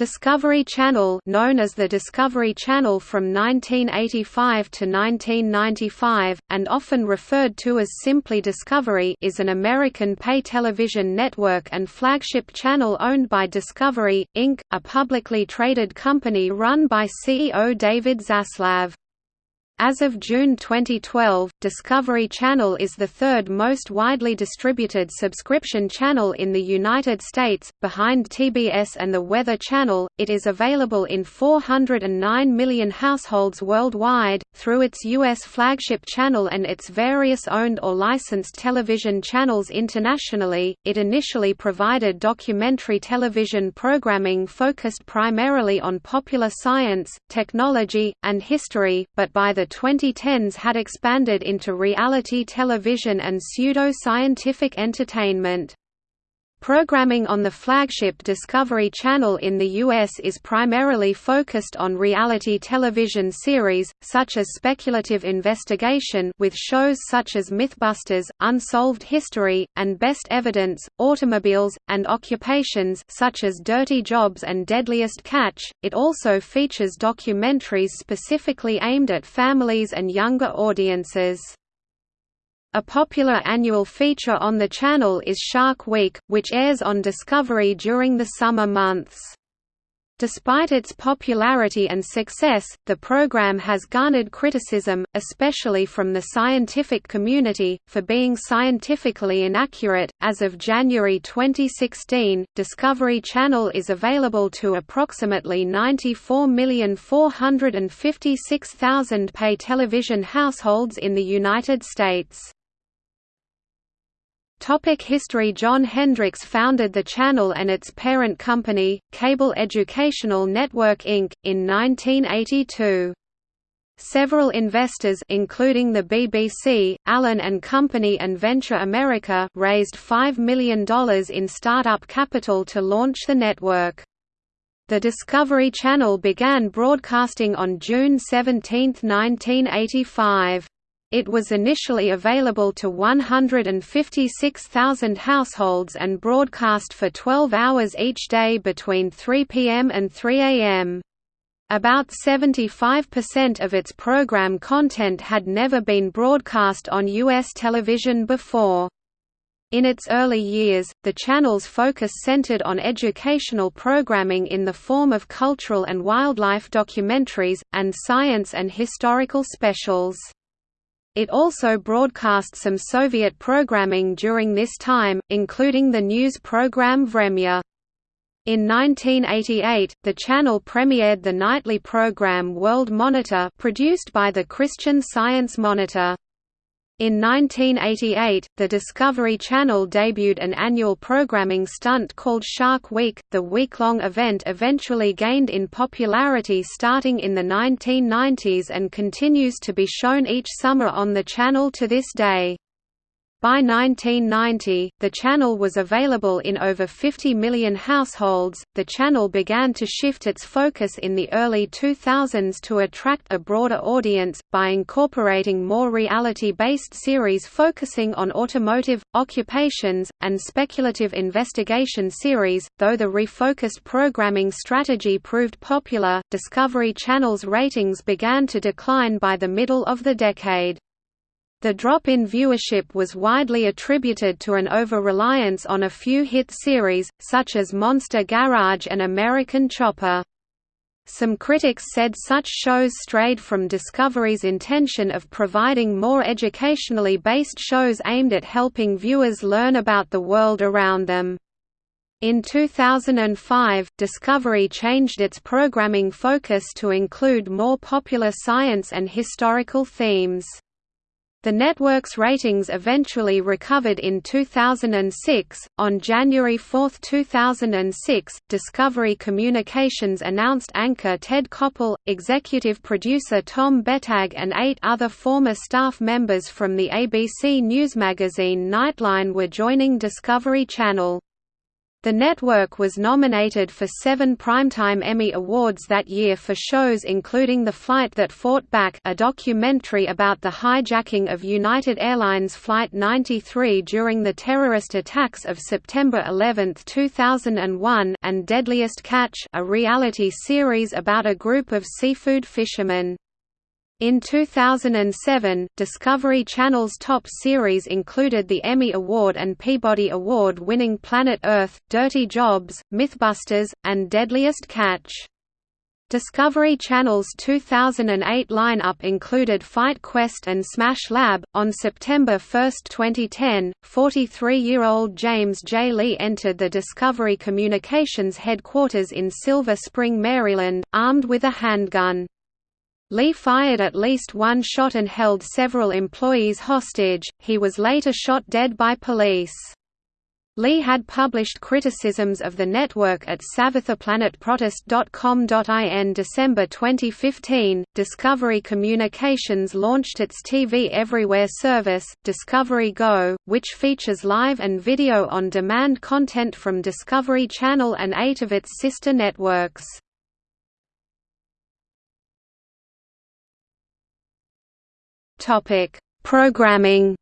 Discovery Channel known as the Discovery Channel from 1985 to 1995, and often referred to as simply Discovery is an American pay television network and flagship channel owned by Discovery, Inc., a publicly traded company run by CEO David Zaslav. As of June 2012, Discovery Channel is the third most widely distributed subscription channel in the United States, behind TBS and the Weather Channel. It is available in 409 million households worldwide, through its U.S. flagship channel and its various owned or licensed television channels internationally. It initially provided documentary television programming focused primarily on popular science, technology, and history, but by the 2010s had expanded into reality television and pseudo-scientific entertainment. Programming on the flagship Discovery Channel in the U.S. is primarily focused on reality television series, such as speculative investigation with shows such as Mythbusters, Unsolved History, and Best Evidence, automobiles, and occupations such as Dirty Jobs and Deadliest Catch. It also features documentaries specifically aimed at families and younger audiences. A popular annual feature on the channel is Shark Week, which airs on Discovery during the summer months. Despite its popularity and success, the program has garnered criticism, especially from the scientific community, for being scientifically inaccurate. As of January 2016, Discovery Channel is available to approximately 94,456,000 pay television households in the United States. Topic history John Hendricks founded the channel and its parent company, Cable Educational Network Inc., in 1982. Several investors including the BBC, Allen and Company and Venture America raised $5 million in startup capital to launch the network. The Discovery Channel began broadcasting on June 17, 1985. It was initially available to 156,000 households and broadcast for 12 hours each day between 3 p.m. and 3 a.m. About 75% of its program content had never been broadcast on U.S. television before. In its early years, the channel's focus centered on educational programming in the form of cultural and wildlife documentaries, and science and historical specials. It also broadcast some Soviet programming during this time, including the news program Vremya. In 1988, the channel premiered the nightly program World Monitor produced by the Christian Science Monitor. In 1988, the Discovery Channel debuted an annual programming stunt called Shark Week. The week-long event eventually gained in popularity starting in the 1990s and continues to be shown each summer on the channel to this day. By 1990, the channel was available in over 50 million households. The channel began to shift its focus in the early 2000s to attract a broader audience, by incorporating more reality based series focusing on automotive, occupations, and speculative investigation series. Though the refocused programming strategy proved popular, Discovery Channel's ratings began to decline by the middle of the decade. The drop in viewership was widely attributed to an over-reliance on a few hit series, such as Monster Garage and American Chopper. Some critics said such shows strayed from Discovery's intention of providing more educationally based shows aimed at helping viewers learn about the world around them. In 2005, Discovery changed its programming focus to include more popular science and historical themes. The network's ratings eventually recovered in 2006. On January 4, 2006, Discovery Communications announced anchor Ted Koppel, executive producer Tom Bettag, and eight other former staff members from the ABC News magazine Nightline were joining Discovery Channel. The network was nominated for seven Primetime Emmy Awards that year for shows including The Flight That Fought Back a documentary about the hijacking of United Airlines Flight 93 during the terrorist attacks of September 11, 2001 and Deadliest Catch a reality series about a group of seafood fishermen. In 2007, Discovery Channel's top series included the Emmy Award and Peabody Award-winning Planet Earth, Dirty Jobs, Mythbusters, and Deadliest Catch. Discovery Channel's 2008 lineup included Fight Quest and Smash Lab. On September 1, 2010, 43 year old James J. Lee entered the Discovery Communications headquarters in Silver Spring, Maryland, armed with a handgun. Lee fired at least one shot and held several employees hostage, he was later shot dead by police. Lee had published criticisms of the network at savetheplanetprotest.com.in December 2015. Discovery Communications launched its TV Everywhere service, Discovery Go, which features live and video on demand content from Discovery Channel and eight of its sister networks. Topic: Programming.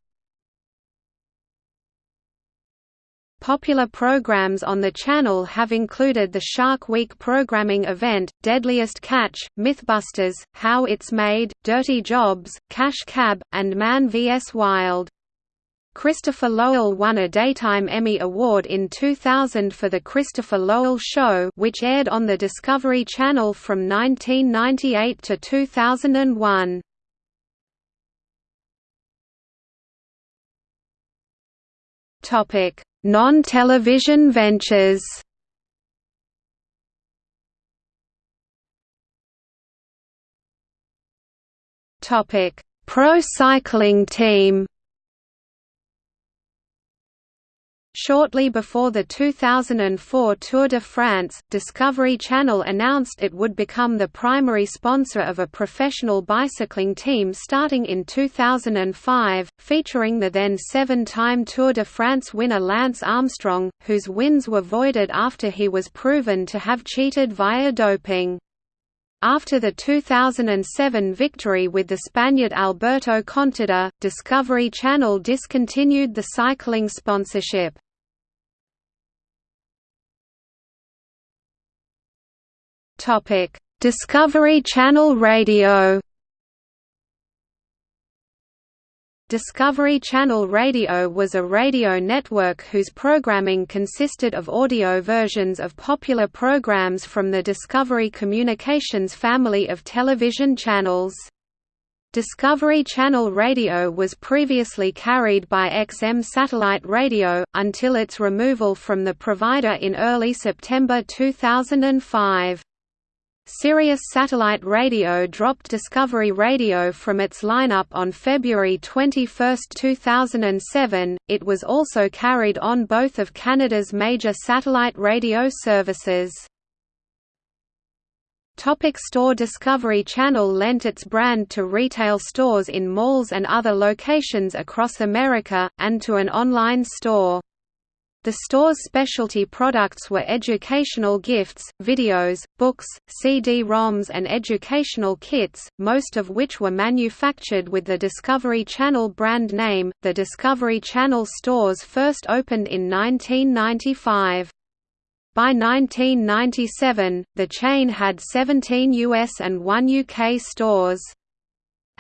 Popular programs on the channel have included the Shark Week programming event, Deadliest Catch, Mythbusters, How It's Made, Dirty Jobs, Cash Cab, and Man vs. Wild. Christopher Lowell won a Daytime Emmy Award in 2000 for The Christopher Lowell Show which aired on the Discovery Channel from 1998 to 2001. Non-television ventures. Topic: Pro cycling team. Shortly before the 2004 Tour de France, Discovery Channel announced it would become the primary sponsor of a professional bicycling team starting in 2005, featuring the then seven-time Tour de France winner Lance Armstrong, whose wins were voided after he was proven to have cheated via doping. After the 2007 victory with the Spaniard Alberto Contador, Discovery Channel discontinued the cycling sponsorship. Topic: Discovery Channel Radio. Discovery Channel Radio was a radio network whose programming consisted of audio versions of popular programs from the Discovery Communications family of television channels. Discovery Channel Radio was previously carried by XM Satellite Radio, until its removal from the provider in early September 2005. Sirius Satellite Radio dropped Discovery Radio from its lineup on February 21, 2007. It was also carried on both of Canada's major satellite radio services. Topic store Discovery Channel lent its brand to retail stores in malls and other locations across America, and to an online store. The store's specialty products were educational gifts, videos, books, CD-ROMs and educational kits, most of which were manufactured with the Discovery Channel brand name. The Discovery Channel stores first opened in 1995. By 1997, the chain had 17 US and 1 UK stores.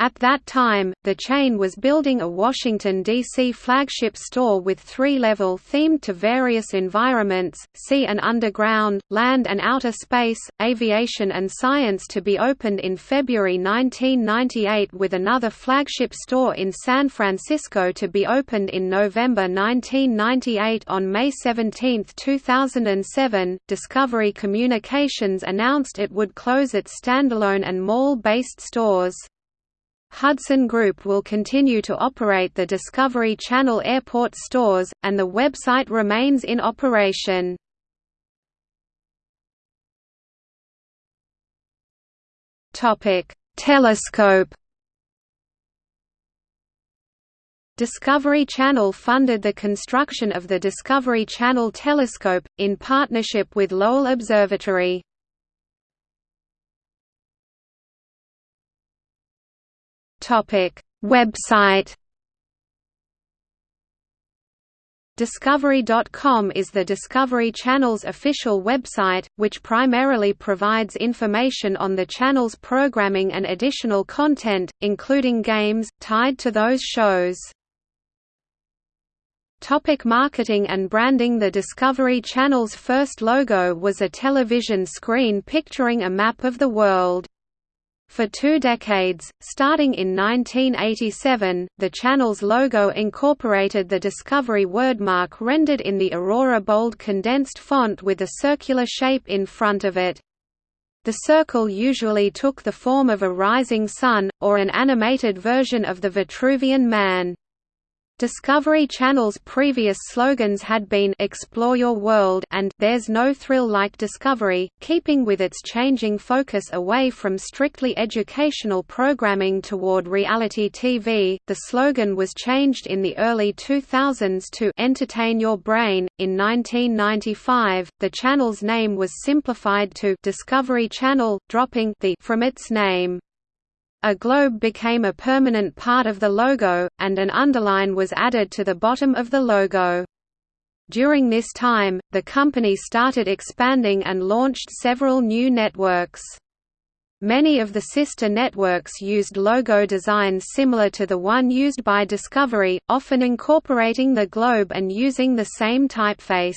At that time, the chain was building a Washington, D.C. flagship store with three-level themed to various environments, sea and underground, land and outer space, aviation and science to be opened in February 1998 with another flagship store in San Francisco to be opened in November 1998 On May 17, 2007, Discovery Communications announced it would close its standalone and mall-based stores. Hudson Group will continue to operate the Discovery Channel airport stores, and the website remains in operation. Telescope Discovery Channel funded the construction of the Discovery Channel telescope, in partnership with Lowell Observatory. Website Discovery.com is the Discovery Channel's official website, which primarily provides information on the channel's programming and additional content, including games, tied to those shows. Topic marketing and branding The Discovery Channel's first logo was a television screen picturing a map of the world. For two decades, starting in 1987, the channel's logo incorporated the Discovery wordmark rendered in the Aurora bold condensed font with a circular shape in front of it. The circle usually took the form of a rising sun, or an animated version of the Vitruvian Man. Discovery Channel's previous slogans had been Explore Your World and There's No Thrill Like Discovery, keeping with its changing focus away from strictly educational programming toward reality TV. The slogan was changed in the early 2000s to Entertain Your Brain. In 1995, the channel's name was simplified to Discovery Channel, dropping the from its name. A globe became a permanent part of the logo, and an underline was added to the bottom of the logo. During this time, the company started expanding and launched several new networks. Many of the sister networks used logo designs similar to the one used by Discovery, often incorporating the globe and using the same typeface.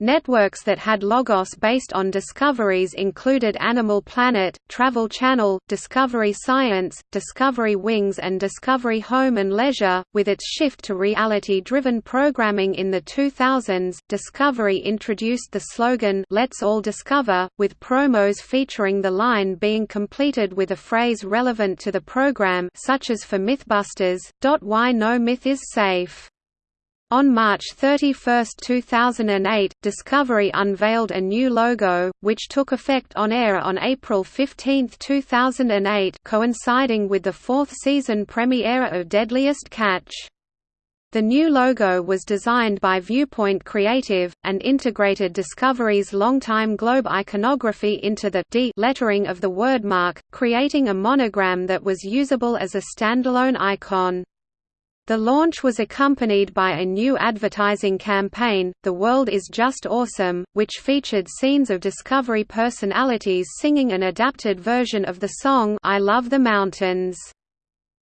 Networks that had logos based on discoveries included Animal Planet, Travel Channel, Discovery Science, Discovery Wings and Discovery Home and Leisure. With its shift to reality-driven programming in the 2000s, Discovery introduced the slogan Let's All Discover, with promos featuring the line being completed with a phrase relevant to the program such as for Mythbusters, "Why no myth is safe." On March 31, 2008, Discovery unveiled a new logo, which took effect on air on April 15, 2008 coinciding with the fourth season premiere of Deadliest Catch. The new logo was designed by Viewpoint Creative, and integrated Discovery's longtime globe iconography into the D lettering of the wordmark, creating a monogram that was usable as a standalone icon. The launch was accompanied by a new advertising campaign, The World Is Just Awesome, which featured scenes of Discovery personalities singing an adapted version of the song I Love the Mountains.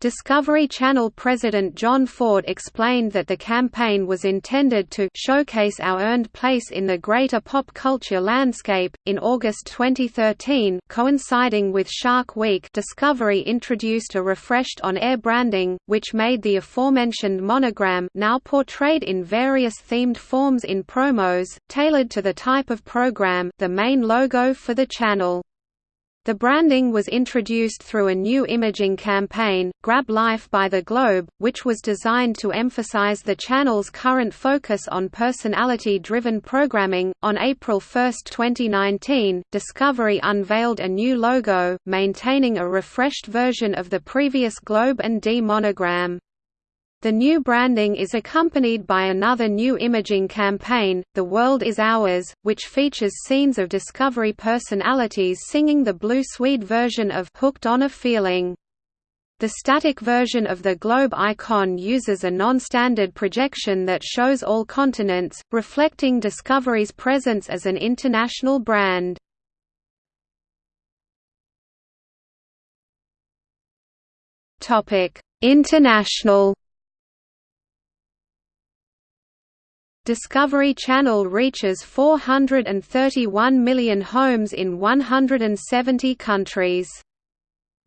Discovery Channel President John Ford explained that the campaign was intended to showcase our earned place in the greater pop culture landscape. In August 2013, coinciding with Shark Week, Discovery introduced a refreshed on-air branding, which made the aforementioned monogram now portrayed in various themed forms in promos, tailored to the type of program, the main logo for the channel. The branding was introduced through a new imaging campaign, Grab Life by the Globe, which was designed to emphasize the channel's current focus on personality driven programming. On April 1, 2019, Discovery unveiled a new logo, maintaining a refreshed version of the previous Globe and D monogram. The new branding is accompanied by another new imaging campaign, The World Is Ours, which features scenes of Discovery personalities singing the Blue Swede version of Hooked on a Feeling. The static version of the globe icon uses a non-standard projection that shows all continents, reflecting Discovery's presence as an international brand. International Discovery Channel reaches 431 million homes in 170 countries.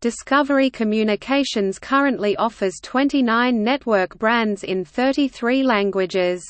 Discovery Communications currently offers 29 network brands in 33 languages.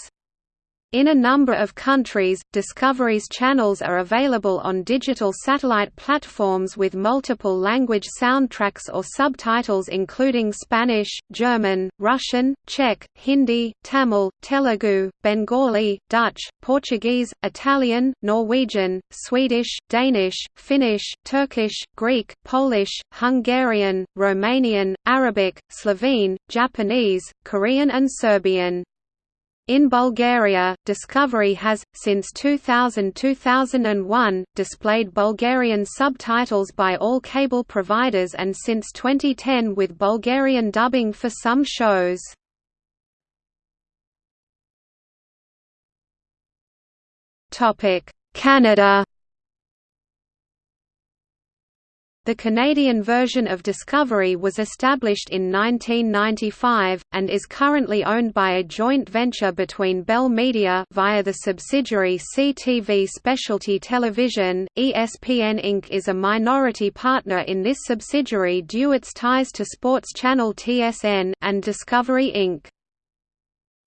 In a number of countries, Discovery's channels are available on digital satellite platforms with multiple language soundtracks or subtitles including Spanish, German, Russian, Czech, Hindi, Tamil, Telugu, Bengali, Dutch, Portuguese, Italian, Norwegian, Swedish, Danish, Finnish, Turkish, Greek, Polish, Hungarian, Romanian, Arabic, Slovene, Japanese, Korean and Serbian. In Bulgaria, Discovery has, since 2000–2001, displayed Bulgarian subtitles by all cable providers and since 2010 with Bulgarian dubbing for some shows. Canada The Canadian version of Discovery was established in 1995, and is currently owned by a joint venture between Bell Media via the subsidiary CTV Specialty Television. ESPN Inc. is a minority partner in this subsidiary due its ties to sports channel TSN, and Discovery Inc.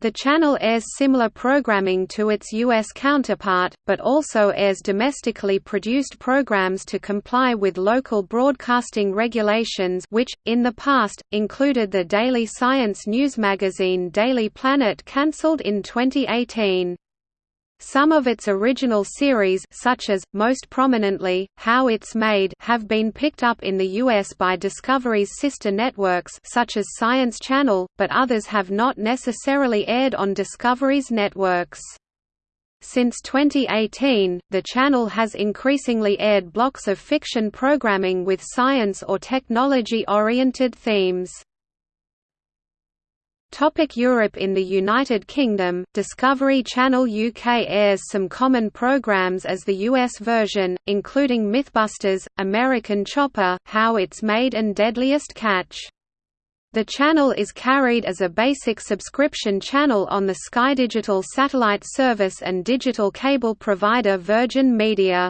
The channel airs similar programming to its U.S. counterpart, but also airs domestically produced programs to comply with local broadcasting regulations which, in the past, included the daily science news magazine Daily Planet cancelled in 2018. Some of its original series such as, most prominently, How It's Made have been picked up in the US by Discovery's sister networks such as Science Channel, but others have not necessarily aired on Discovery's networks. Since 2018, the channel has increasingly aired blocks of fiction programming with science or technology-oriented themes. Topic Europe In the United Kingdom, Discovery Channel UK airs some common programs as the US version, including Mythbusters, American Chopper, How It's Made and Deadliest Catch. The channel is carried as a basic subscription channel on the Sky Digital satellite service and digital cable provider Virgin Media.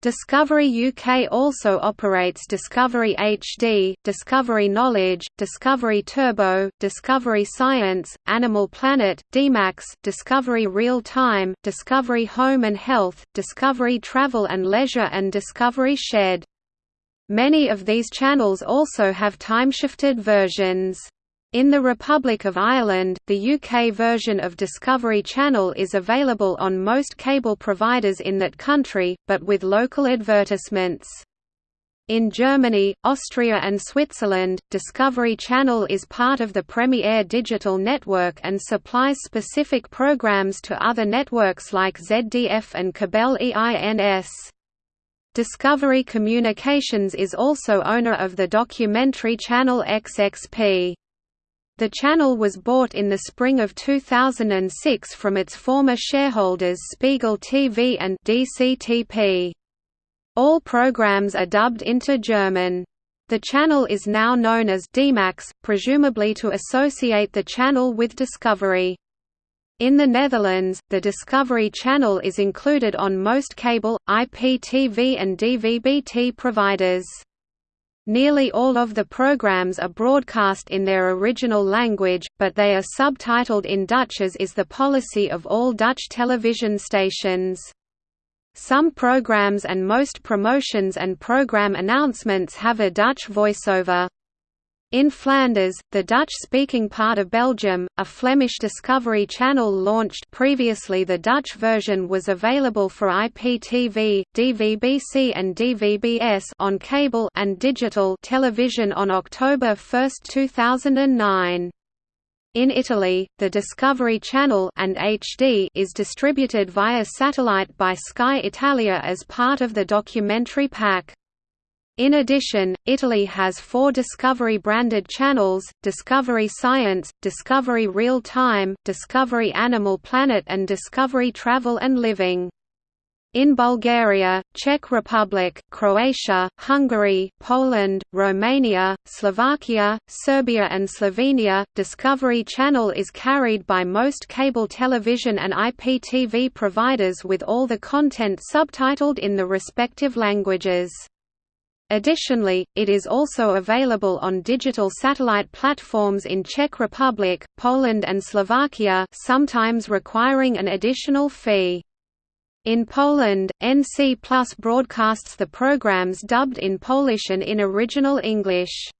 Discovery UK also operates Discovery HD, Discovery Knowledge, Discovery Turbo, Discovery Science, Animal Planet, DMAX, Discovery Real Time, Discovery Home and Health, Discovery Travel and Leisure and Discovery Shed. Many of these channels also have time-shifted versions. In the Republic of Ireland, the UK version of Discovery Channel is available on most cable providers in that country, but with local advertisements. In Germany, Austria and Switzerland, Discovery Channel is part of the Premier Digital Network and supplies specific programs to other networks like ZDF and Kabel EINS. Discovery Communications is also owner of the documentary channel XXP. The channel was bought in the spring of 2006 from its former shareholders Spiegel TV and DCTP. All programs are dubbed into German. The channel is now known as DMAX, presumably to associate the channel with Discovery. In the Netherlands, the Discovery Channel is included on most cable, IPTV and DVB-T providers. Nearly all of the programs are broadcast in their original language, but they are subtitled in Dutch as is the policy of all Dutch television stations. Some programs and most promotions and program announcements have a Dutch voiceover. In Flanders, the Dutch-speaking part of Belgium, a Flemish Discovery Channel launched previously the Dutch version was available for IPTV, DVB-C and DVB-S on cable and digital television on October 1, 2009. In Italy, the Discovery Channel and HD is distributed via satellite by Sky Italia as part of the documentary pack. In addition, Italy has four Discovery-branded channels, Discovery Science, Discovery Real Time, Discovery Animal Planet and Discovery Travel and Living. In Bulgaria, Czech Republic, Croatia, Hungary, Poland, Romania, Slovakia, Serbia and Slovenia, Discovery Channel is carried by most cable television and IPTV providers with all the content subtitled in the respective languages. Additionally, it is also available on digital satellite platforms in Czech Republic, Poland and Slovakia sometimes requiring an additional fee. In Poland, NC Plus broadcasts the programs dubbed in Polish and in original English.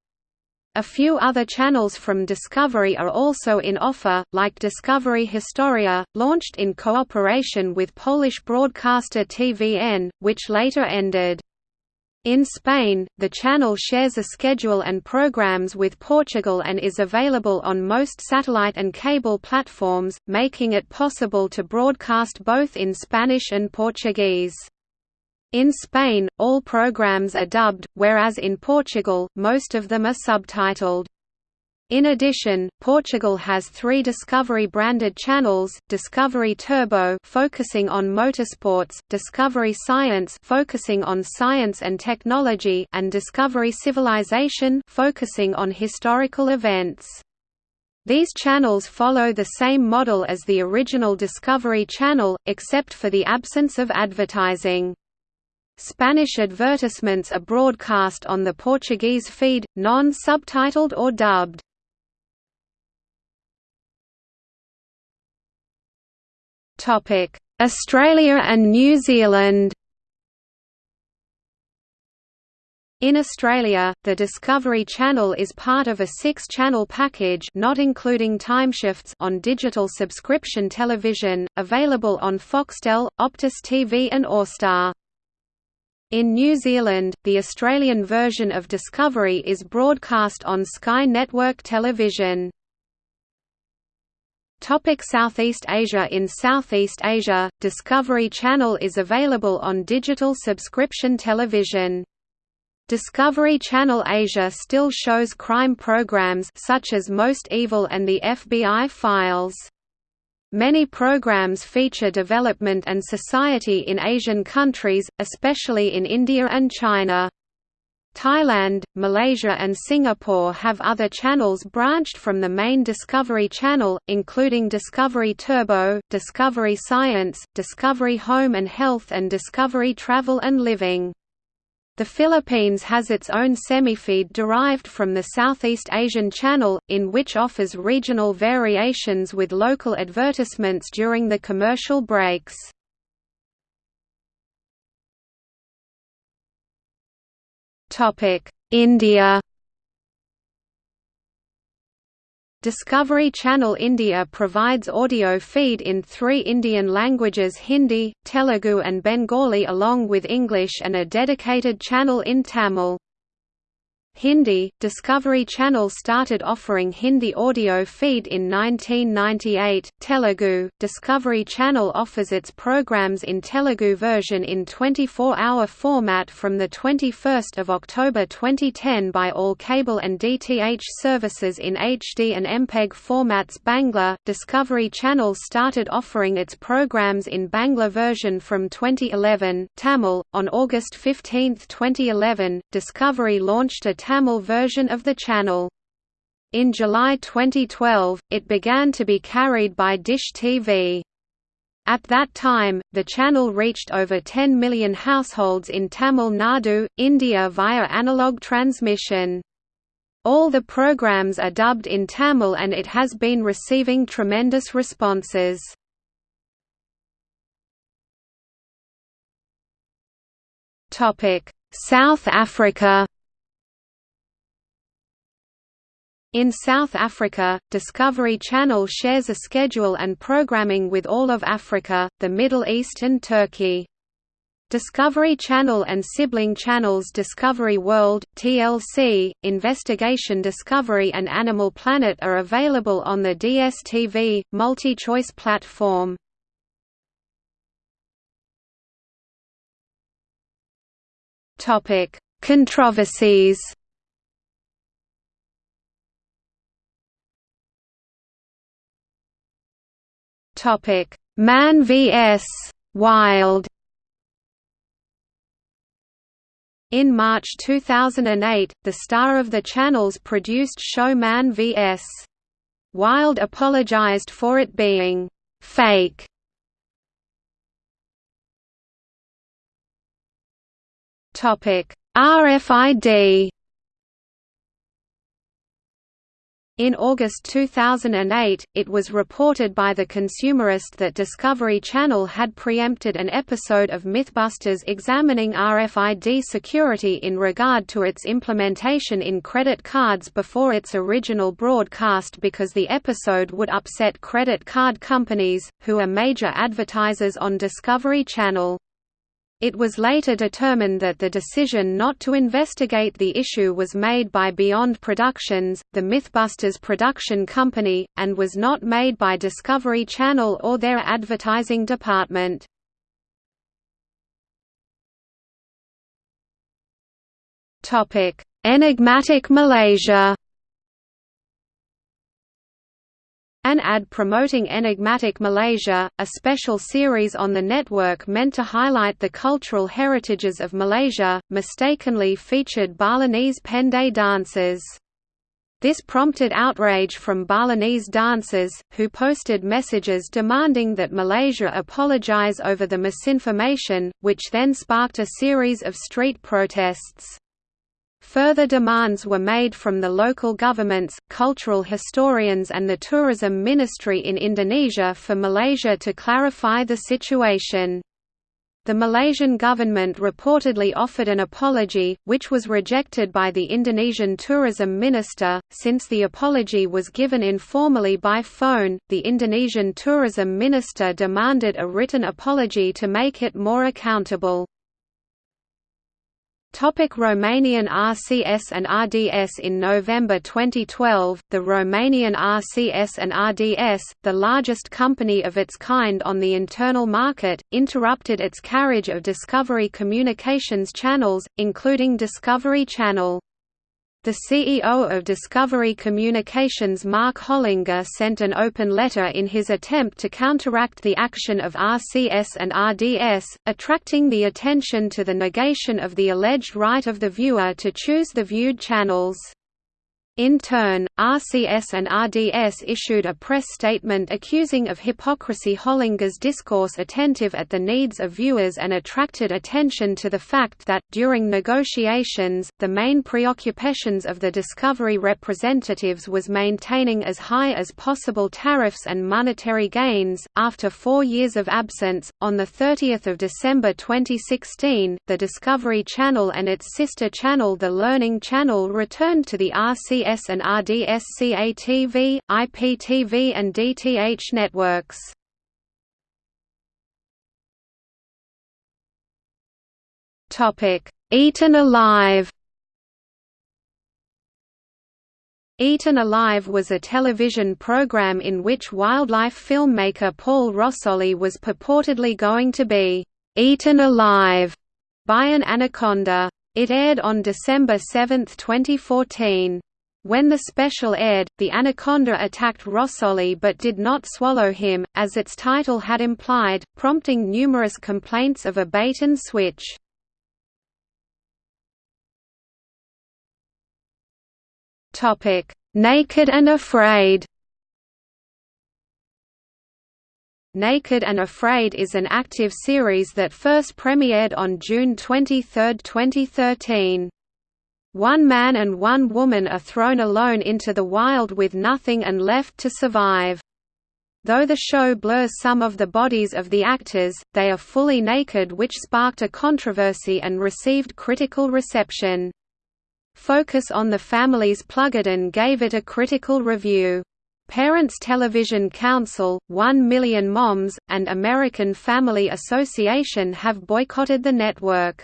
A few other channels from Discovery are also in offer, like Discovery Historia, launched in cooperation with Polish broadcaster TVN, which later ended. In Spain, the channel shares a schedule and programs with Portugal and is available on most satellite and cable platforms, making it possible to broadcast both in Spanish and Portuguese. In Spain, all programs are dubbed, whereas in Portugal, most of them are subtitled. In addition, Portugal has three Discovery-branded channels, Discovery Turbo focusing on motorsports, Discovery Science focusing on science and technology and Discovery Civilization focusing on historical events. These channels follow the same model as the original Discovery Channel, except for the absence of advertising. Spanish advertisements are broadcast on the Portuguese feed, non-subtitled or dubbed. Australia and New Zealand In Australia, the Discovery Channel is part of a six-channel package not including timeshifts on digital subscription television, available on Foxtel, Optus TV and Austar. In New Zealand, the Australian version of Discovery is broadcast on Sky Network Television. Topic Southeast Asia In Southeast Asia, Discovery Channel is available on digital subscription television. Discovery Channel Asia still shows crime programs such as Most Evil and the FBI Files. Many programs feature development and society in Asian countries, especially in India and China. Thailand, Malaysia and Singapore have other channels branched from the main Discovery Channel, including Discovery Turbo, Discovery Science, Discovery Home and Health and Discovery Travel and Living. The Philippines has its own semifeed derived from the Southeast Asian Channel, in which offers regional variations with local advertisements during the commercial breaks. India Discovery Channel India provides audio feed in three Indian languages Hindi, Telugu and Bengali along with English and a dedicated channel in Tamil. Hindi, Discovery Channel started offering Hindi audio feed in 1998. Telugu, Discovery Channel offers its programs in Telugu version in 24-hour format from the 21st of October 2010 by all cable and DTH services in HD and MPEG formats. Bangla, Discovery Channel started offering its programs in Bangla version from 2011. Tamil, on August 15, 2011, Discovery launched a Tamil version of the channel. In July 2012, it began to be carried by Dish TV. At that time, the channel reached over 10 million households in Tamil Nadu, India via analog transmission. All the programs are dubbed in Tamil and it has been receiving tremendous responses. South Africa In South Africa, Discovery Channel shares a schedule and programming with all of Africa, the Middle East and Turkey. Discovery Channel and sibling channels Discovery World, TLC, Investigation Discovery and Animal Planet are available on the DSTV, multi-choice platform. Controversies Topic: Man vs. Wild. In March 2008, the star of the channel's produced show Man vs. Wild apologized for it being fake. Topic: RFID In August 2008, it was reported by The Consumerist that Discovery Channel had preempted an episode of Mythbusters examining RFID security in regard to its implementation in credit cards before its original broadcast because the episode would upset credit card companies, who are major advertisers on Discovery Channel. It was later determined that the decision not to investigate the issue was made by Beyond Productions, the Mythbusters production company, and was not made by Discovery Channel or their advertising department. Enigmatic Malaysia An ad promoting Enigmatic Malaysia, a special series on the network meant to highlight the cultural heritages of Malaysia, mistakenly featured Balinese Pendet dancers. This prompted outrage from Balinese dancers, who posted messages demanding that Malaysia apologize over the misinformation, which then sparked a series of street protests. Further demands were made from the local governments, cultural historians and the tourism ministry in Indonesia for Malaysia to clarify the situation. The Malaysian government reportedly offered an apology, which was rejected by the Indonesian tourism minister. Since the apology was given informally by phone, the Indonesian tourism minister demanded a written apology to make it more accountable. Topic Romanian RCS and RDS In November 2012, the Romanian RCS and RDS, the largest company of its kind on the internal market, interrupted its carriage of Discovery Communications channels, including Discovery Channel. The CEO of Discovery Communications Mark Hollinger sent an open letter in his attempt to counteract the action of RCS and RDS, attracting the attention to the negation of the alleged right of the viewer to choose the viewed channels. In turn, RCS and RDS issued a press statement accusing of hypocrisy Hollinger's discourse attentive at the needs of viewers and attracted attention to the fact that, during negotiations, the main preoccupations of the Discovery representatives was maintaining as high as possible tariffs and monetary gains. After four years of absence, on 30 December 2016, the Discovery Channel and its sister channel the Learning Channel returned to the RCS and RDS CATV, IPTV and DTH networks. Eaten Alive Eaten Alive was a television program in which wildlife filmmaker Paul Rosolie was purportedly going to be «eaten alive» by an anaconda. It aired on December 7, 2014. When the special aired, the anaconda attacked Rosolie but did not swallow him, as its title had implied, prompting numerous complaints of a bait-and-switch. Naked and Afraid Naked and Afraid is an active series that first premiered on June 23, 2013. One man and one woman are thrown alone into the wild with nothing and left to survive. Though the show blurs some of the bodies of the actors, they are fully naked which sparked a controversy and received critical reception. Focus on the Family's Plugged In gave it a critical review. Parents Television Council, One Million Moms, and American Family Association have boycotted the network.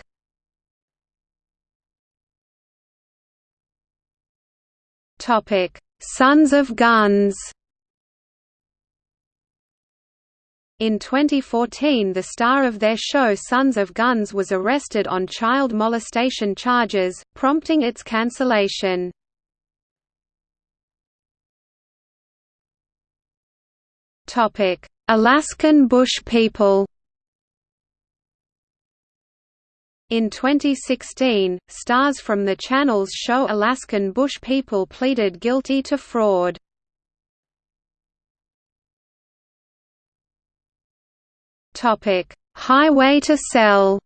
Topic: Sons of Guns. In 2014 the star of their show Sons of Guns was arrested on child molestation charges, prompting its cancellation. Alaskan Bush people In 2016, stars from the channel's show Alaskan Bush People pleaded guilty to fraud. Highway to Sell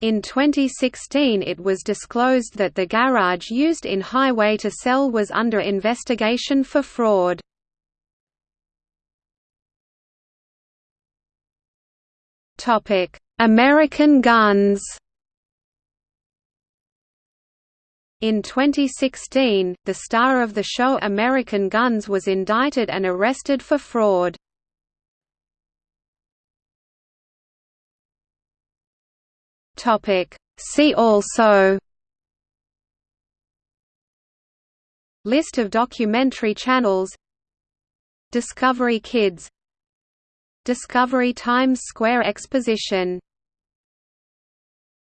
In 2016 it was disclosed that the garage used in Highway to Sell was under investigation for fraud. American Guns In 2016, the star of the show American Guns was indicted and arrested for fraud. See also List of documentary channels Discovery Kids Discovery Times Square Exposition